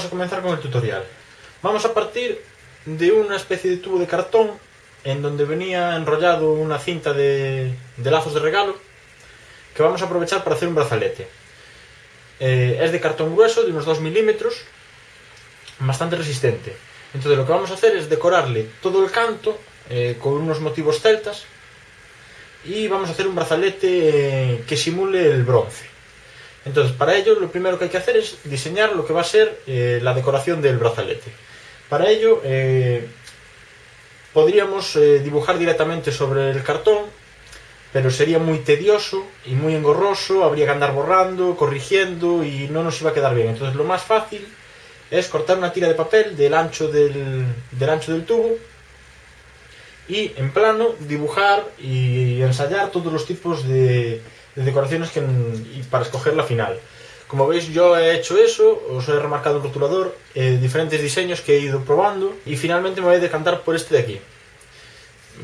vamos a comenzar con el tutorial. Vamos a partir de una especie de tubo de cartón en donde venía enrollado una cinta de, lazos de regalo que vamos a aprovechar para hacer un brazalete. Eh, es de cartón grueso, de unos 2 milímetros, bastante resistente. Entonces lo que vamos a hacer es decorarle todo el canto eh, con unos motivos celtas y vamos a hacer un brazalete eh, que simule el bronce. Entonces, para ello, lo primero que hay que hacer es diseñar lo que va a ser eh, la decoración del brazalete. Para ello, eh, podríamos eh, dibujar directamente sobre el cartón, pero sería muy tedioso y muy engorroso, habría que andar borrando, corrigiendo y no nos iba a quedar bien. Entonces, lo más fácil es cortar una tira de papel del ancho del, del ancho del tubo y en plano dibujar y ensayar todos los tipos de, de decoraciones que, para escoger la final. Como veis yo he hecho eso, os he remarcado el rotulador eh, diferentes diseños que he ido probando y finalmente me voy a decantar por este de aquí.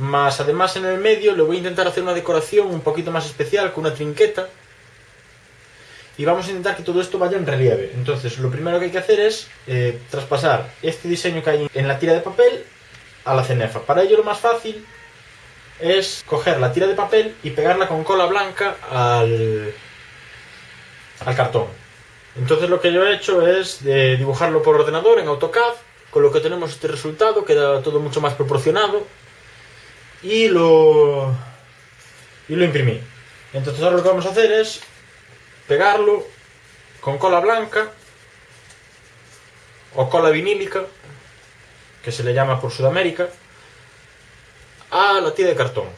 Más además en el medio le voy a intentar hacer una decoración un poquito más especial con una trinqueta y vamos a intentar que todo esto vaya en relieve. Entonces lo primero que hay que hacer es eh, traspasar este diseño que hay en la tira de papel a la cenefa. Para ello lo más fácil es coger la tira de papel y pegarla con cola blanca al, al cartón. Entonces lo que yo he hecho es de dibujarlo por ordenador en AutoCAD, con lo que tenemos este resultado, queda todo mucho más proporcionado y lo, y lo imprimí. Entonces ahora lo que vamos a hacer es pegarlo con cola blanca o cola vinílica, que se le llama por Sudamérica, a la tira de cartón.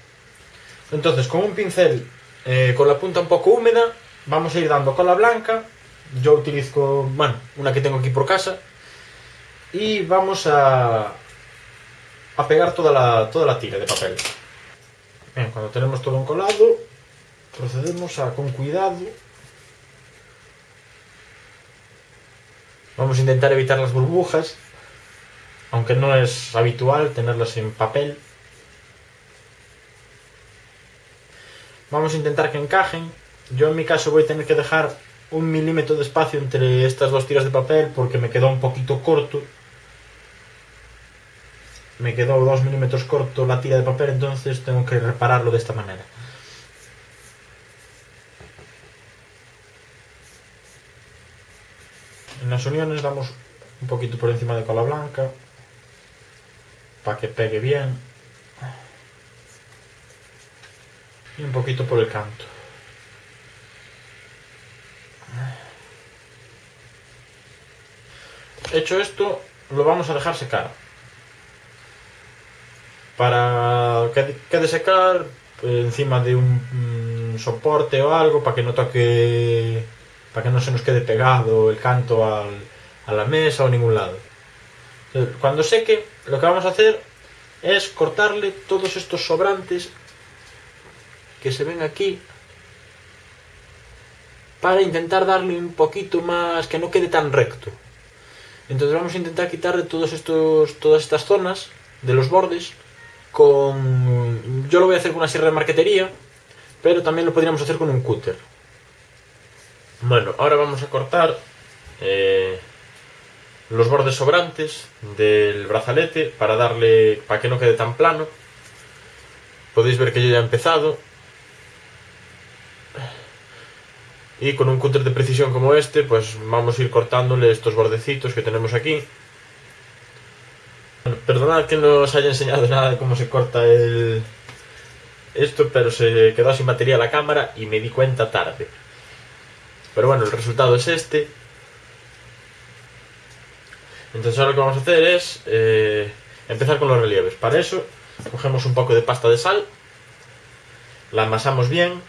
Entonces, con un pincel eh, con la punta un poco húmeda, vamos a ir dando cola blanca. Yo utilizo, bueno, una que tengo aquí por casa. Y vamos a, a pegar toda la, toda la tira de papel. Cuando tenemos todo encolado, procedemos a, con cuidado, vamos a intentar evitar las burbujas, aunque no es habitual tenerlas en papel. Vamos a intentar que encajen. Yo en mi caso voy a tener que dejar un milímetro de espacio entre estas dos tiras de papel porque me quedó un poquito corto. Me quedó dos milímetros corto la tira de papel, entonces tengo que repararlo de esta manera. En las uniones damos un poquito por encima de cola blanca para que pegue bien. Y un poquito por el canto. Hecho esto, lo vamos a dejar secar. Para que quede secar eh, encima de un mm, soporte o algo para que no toque, para que no se nos quede pegado el canto al, a la mesa o a ningún lado. Cuando seque, lo que vamos a hacer es cortarle todos estos sobrantes que se ven aquí para intentar darle un poquito más, que no quede tan recto. Entonces vamos a intentar quitarle todos estos, todas estas zonas de los bordes con... Yo lo voy a hacer con una sierra de marquetería, pero también lo podríamos hacer con un cúter. Bueno, ahora vamos a cortar eh, los bordes sobrantes del brazalete para darle, para que no quede tan plano. Podéis ver que yo ya he empezado y con un cúter de precisión como este pues vamos a ir cortándole estos bordecitos que tenemos aquí. Perdonad que no os haya enseñado nada de cómo se corta el esto pero se quedó sin batería la cámara y me di cuenta tarde. Pero bueno el resultado es este. Entonces ahora lo que vamos a hacer es eh, empezar con los relieves. Para eso cogemos un poco de pasta de sal la amasamos bien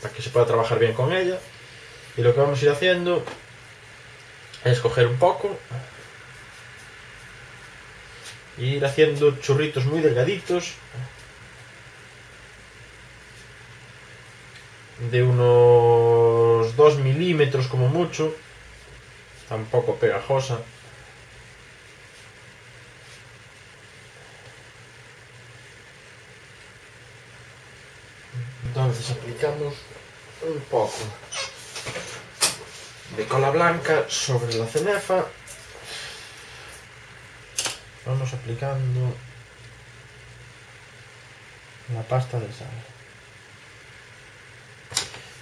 para que se pueda trabajar bien con ella. Y lo que vamos a ir haciendo es coger un poco e ir haciendo churritos muy delgaditos de unos 2 milímetros como mucho, tampoco pegajosa. Entonces aplicamos un poco de cola blanca sobre la cenefa vamos aplicando la pasta de sal.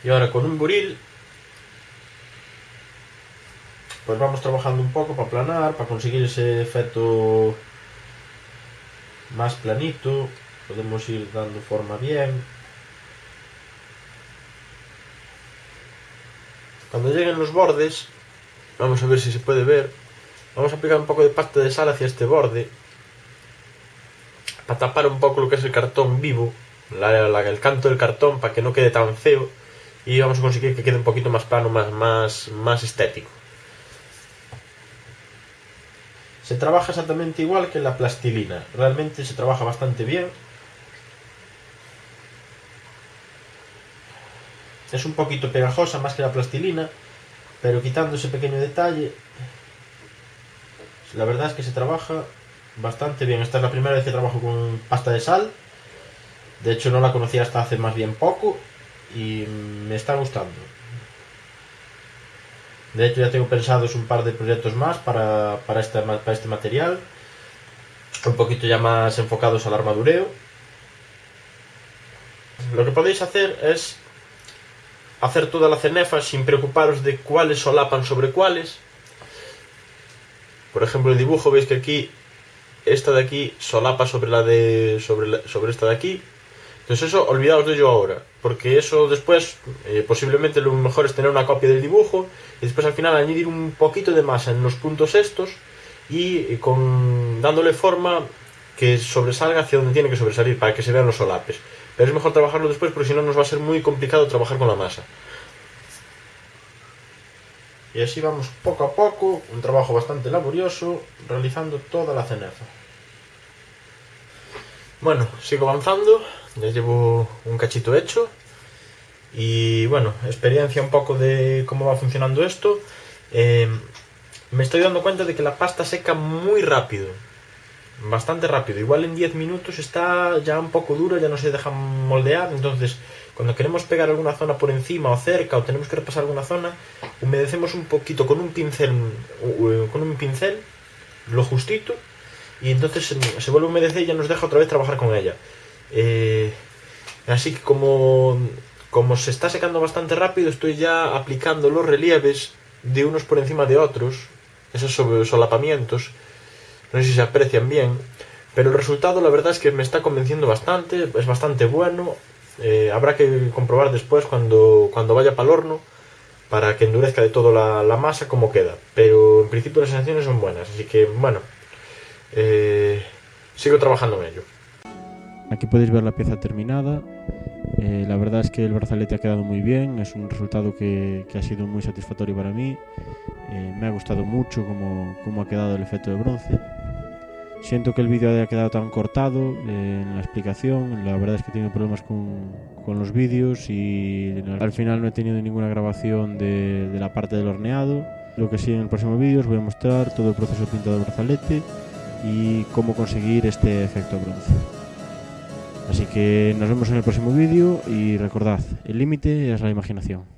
Y ahora con un buril pues vamos trabajando un poco para planar, para conseguir ese efecto más planito. Podemos ir dando forma bien. Cuando lleguen los bordes, vamos a ver si se puede ver, vamos a aplicar un poco de pasta de sal hacia este borde para tapar un poco lo que es el cartón vivo, el canto del cartón para que no quede tan feo y vamos a conseguir que quede un poquito más plano, más, más, más estético. Se trabaja exactamente igual que la plastilina, realmente se trabaja bastante bien Es un poquito pegajosa más que la plastilina, pero quitando ese pequeño detalle, la verdad es que se trabaja bastante bien. Esta es la primera vez que trabajo con pasta de sal. De hecho no la conocía hasta hace más bien poco y me está gustando. De hecho ya tengo pensados un par de proyectos más para, para, este, para este material. Un poquito ya más enfocados al armadureo. Lo que podéis hacer es hacer toda la cenefa sin preocuparos de cuáles solapan sobre cuáles. Por ejemplo, el dibujo, veis que aquí, esta de aquí solapa sobre la de. sobre, sobre esta de aquí. Entonces eso, olvidaos de ello ahora, porque eso después, eh, posiblemente lo mejor es tener una copia del dibujo y después al final añadir un poquito de masa en los puntos estos y con dándole forma que sobresalga hacia donde tiene que sobresalir para que se vean los solapes. Pero es mejor trabajarlo después porque si no nos va a ser muy complicado trabajar con la masa. Y así vamos poco a poco, un trabajo bastante laborioso, realizando toda la cenefa. Bueno, sigo avanzando, ya llevo un cachito hecho. Y bueno, experiencia un poco de cómo va funcionando esto. Eh, me estoy dando cuenta de que la pasta seca muy rápido bastante rápido. Igual en 10 minutos está ya un poco duro, ya no se deja moldear. Entonces, cuando queremos pegar alguna zona por encima o cerca o tenemos que repasar alguna zona, humedecemos un poquito con un pincel, con un pincel, lo justito, y entonces se vuelve a humedecer y ya nos deja otra vez trabajar con ella. Eh, así que como, como se está secando bastante rápido, estoy ya aplicando los relieves de unos por encima de otros, esos solapamientos, no sé si se aprecian bien, pero el resultado la verdad es que me está convenciendo bastante, es bastante bueno, eh, habrá que comprobar después cuando, cuando vaya para el horno para que endurezca de todo la, la, masa como queda, pero en principio las sensaciones son buenas, así que bueno, eh, sigo trabajando en ello. Aquí podéis ver la pieza terminada, eh, la verdad es que el brazalete ha quedado muy bien, es un resultado que, que ha sido muy satisfactorio para mí, me ha gustado mucho cómo, cómo ha quedado el efecto de bronce. Siento que el vídeo haya quedado tan cortado en la explicación. La verdad es que he tenido problemas con, con los vídeos y al final no he tenido ninguna grabación de, de, la parte del horneado. Lo que sí en el próximo vídeo os voy a mostrar todo el proceso de pintado del brazalete y cómo conseguir este efecto bronce. Así que nos vemos en el próximo vídeo y recordad, el límite es la imaginación.